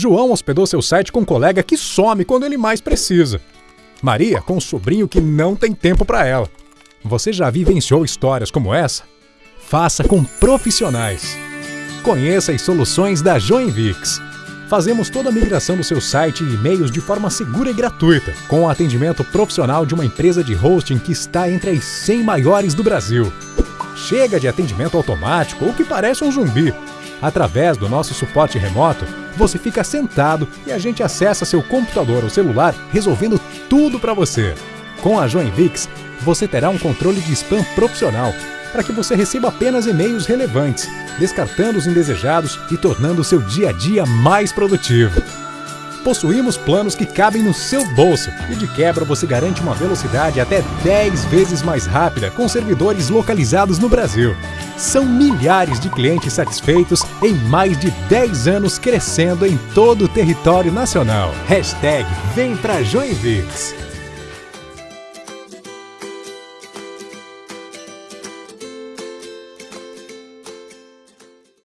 João hospedou seu site com um colega que some quando ele mais precisa. Maria com um sobrinho que não tem tempo para ela. Você já vivenciou histórias como essa? Faça com profissionais. Conheça as soluções da Joinvix. Fazemos toda a migração do seu site e e-mails de forma segura e gratuita, com o atendimento profissional de uma empresa de hosting que está entre as 100 maiores do Brasil. Chega de atendimento automático ou que parece um zumbi. Através do nosso suporte remoto, você fica sentado e a gente acessa seu computador ou celular resolvendo tudo para você. Com a Joinvix, você terá um controle de spam profissional para que você receba apenas e-mails relevantes, descartando os indesejados e tornando o seu dia a dia mais produtivo. Possuímos planos que cabem no seu bolso e de quebra você garante uma velocidade até 10 vezes mais rápida com servidores localizados no Brasil. São milhares de clientes satisfeitos em mais de 10 anos crescendo em todo o território nacional. Hashtag Vem pra Joinvix.